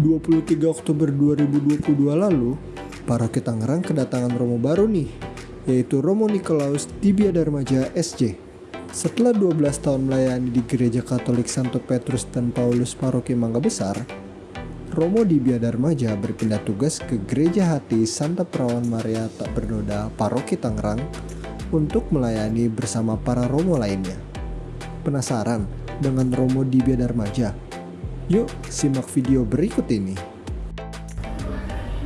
23 Oktober 2022 lalu, Paroki Tangerang kedatangan Romo baru nih, yaitu Romo Nikolaus di Biadarmaja SJ. Setelah 12 tahun melayani di Gereja Katolik Santo Petrus dan Paulus Paroki Mangga Besar, Romo di Biadarmaja berpindah tugas ke Gereja Hati Santa Perawan Maria Tak Bernoda Paroki Tangerang untuk melayani bersama para Romo lainnya. Penasaran dengan Romo di Biadarmaja? Yuk simak video berikut ini.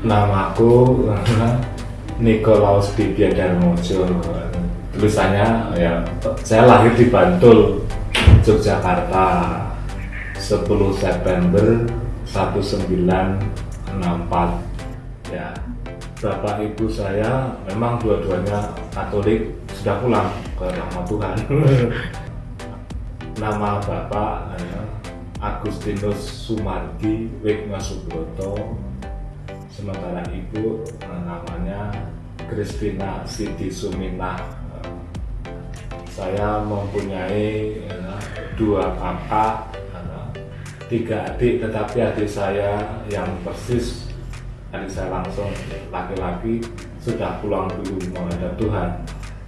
Namaku Nikolaus Bibia Darmojo. Tulisannya ya saya lahir di Bantul, Yogyakarta 10 September 1964. Ya, bapak ibu saya memang dua-duanya Katolik sudah pulang ke rahmat Tuhan. Nama bapak ya, Agustinus Sumardi Wigma Subroto sementara ibu eh, namanya Kristina Siti Suminah. Saya mempunyai ya, dua kakak tiga adik tetapi adik saya yang persis adik saya langsung laki-laki sudah pulang dulu menghadap Tuhan.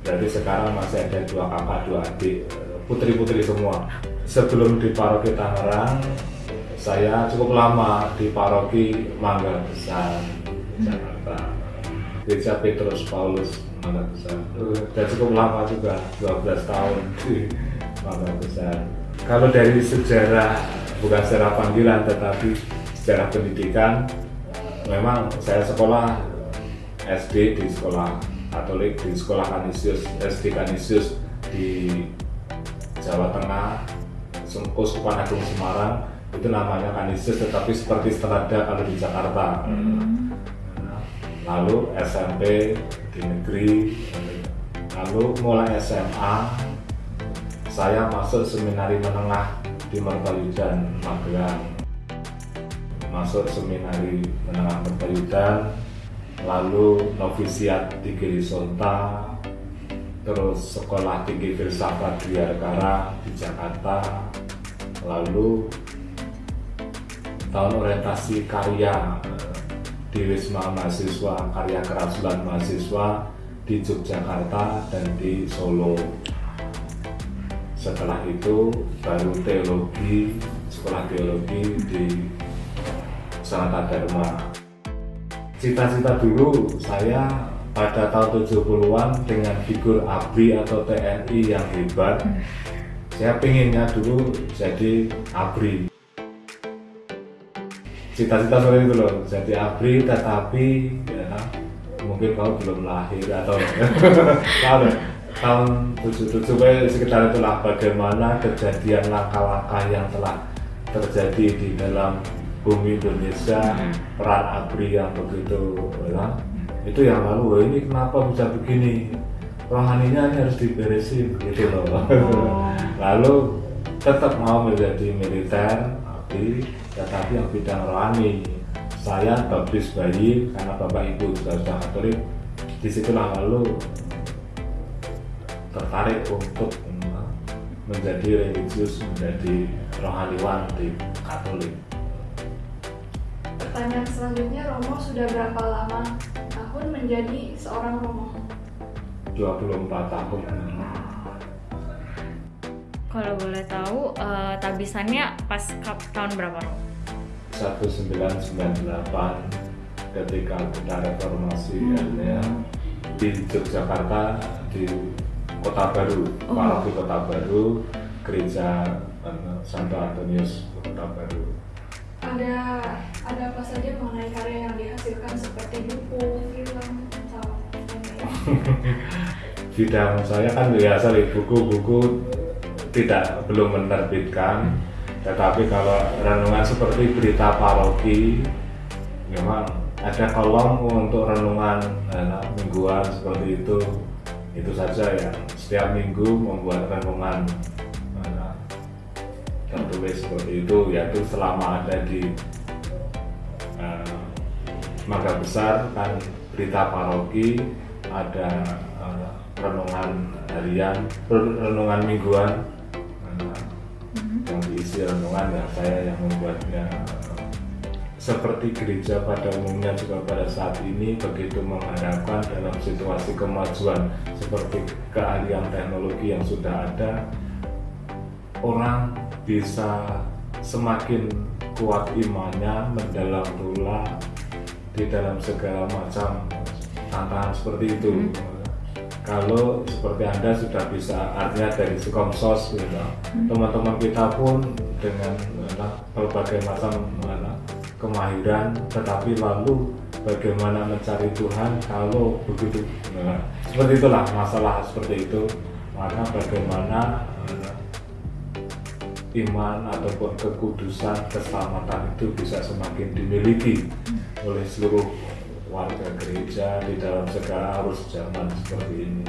Jadi sekarang masih ada dua kakak dua adik putri-putri semua. Sebelum di paroki Tangerang saya cukup lama di paroki Mangga Besar Jakarta. Gereja Petrus Paulus Mangga Besar. Dan cukup lama juga 12 tahun di Mangga Besar. Kalau dari sejarah bukan sejarah panggilan tetapi sejarah pendidikan memang saya sekolah SD di sekolah Katolik di sekolah Kanisius SD Kanisius di Jawa Tengah Uskupan Agung Semarang itu namanya Kanisius tetapi seperti Strada kalau di Jakarta hmm. lalu SMP di negeri lalu mulai SMA saya masuk seminari menengah di Mertayudan Magelang masuk seminari menengah Mertayudan lalu novisiat di Girisonta terus sekolah tinggi filsafat di Argara di Jakarta lalu tahun orientasi karya eh, di Wisma Mahasiswa karya kerasulan mahasiswa di Yogyakarta dan di Solo. Setelah itu baru teologi sekolah teologi di Sanata Dharma cita-cita dulu saya pada tahun 70-an dengan figur ABRI atau TNI yang hebat. Saya pinginnya dulu jadi ABRI. Cita-cita seperti itu loh jadi ABRI tetapi ya, mungkin kau belum lahir atau kalau tahun 77 sekitar itulah bagaimana kejadian langkah-langkah yang telah terjadi di dalam bumi Indonesia hmm. peran ABRI yang begitu ya, itu yang lalu ini kenapa bisa begini? Rohaninya ini harus diberesin gitu loh. Oh. lalu tetap mau menjadi militer tapi tetapi yang bidang rohani. Saya baptis bayi karena bapak ibu juga sudah katolik di situlah lalu tertarik untuk menjadi religius menjadi rohaniwan di katolik. Pertanyaan selanjutnya Romo sudah berapa lama tahun menjadi seorang Romo. 24 tahun. Kalau boleh tahu uh, tabisannya pas kap tahun berapa? 1998 ketika kita reformasi hmm. ya di Yogyakarta di Kota Baru oh. paroki Kota Baru gereja uh, Santo Antonius Kota Baru. Ada ada apa saja mengenai karya yang dihasilkan seperti bidang saya kan biasa buku-buku tidak belum menerbitkan. Tetapi kalau renungan seperti berita paroki memang ada kolom untuk renungan nah, mingguan seperti itu. Itu saja ya. Setiap minggu membuat renungan nah, tertulis seperti itu yaitu selama ada di uh, Mangga Besar kan berita paroki ada renungan harian renungan mingguan mm-hmm. yang diisi renungan ya saya yang membuatnya seperti gereja pada umumnya juga pada saat ini begitu mengharapkan dalam situasi kemajuan seperti keahlian teknologi yang sudah ada orang bisa semakin kuat imannya mendalam pula di dalam segala macam tantangan seperti itu. Kalau seperti anda sudah bisa artinya dari Sukomsos gitu teman-teman kita pun dengan mana, berbagai macam mana, kemahiran tetapi lalu bagaimana mencari Tuhan kalau begitu nah, seperti itulah masalah seperti itu. Maka bagaimana iman ataupun kekudusan keselamatan itu bisa semakin dimiliki oleh seluruh warga gereja di dalam segala arus zaman seperti ini